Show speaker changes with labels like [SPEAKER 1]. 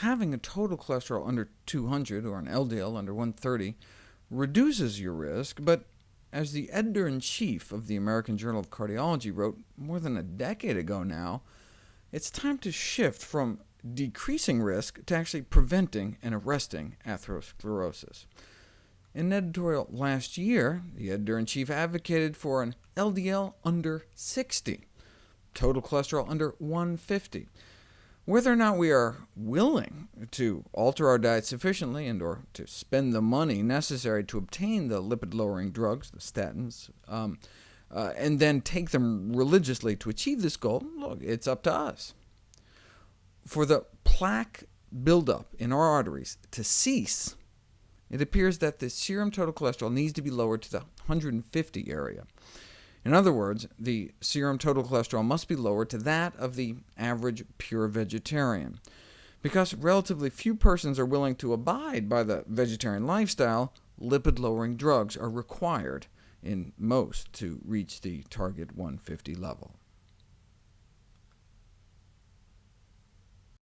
[SPEAKER 1] having a total cholesterol under 200, or an LDL under 130, reduces your risk, but as the editor-in-chief of the American Journal of Cardiology wrote more than a decade ago now, it's time to shift from decreasing risk to actually preventing and arresting atherosclerosis. In an editorial last year, the editor-in-chief advocated for an LDL under 60, total cholesterol under 150. Whether or not we are willing to alter our diet sufficiently and or to spend the money necessary to obtain the lipid-lowering drugs, the statins, um, uh, and then take them religiously to achieve this goal, look, it's up to us. For the plaque buildup in our arteries to cease, it appears that the serum total cholesterol needs to be lowered to the 150 area. In other words, the serum total cholesterol must be lowered to that of the average pure vegetarian. Because relatively few persons are willing to abide by the vegetarian lifestyle, lipid-lowering drugs are required in most to reach the target 150 level.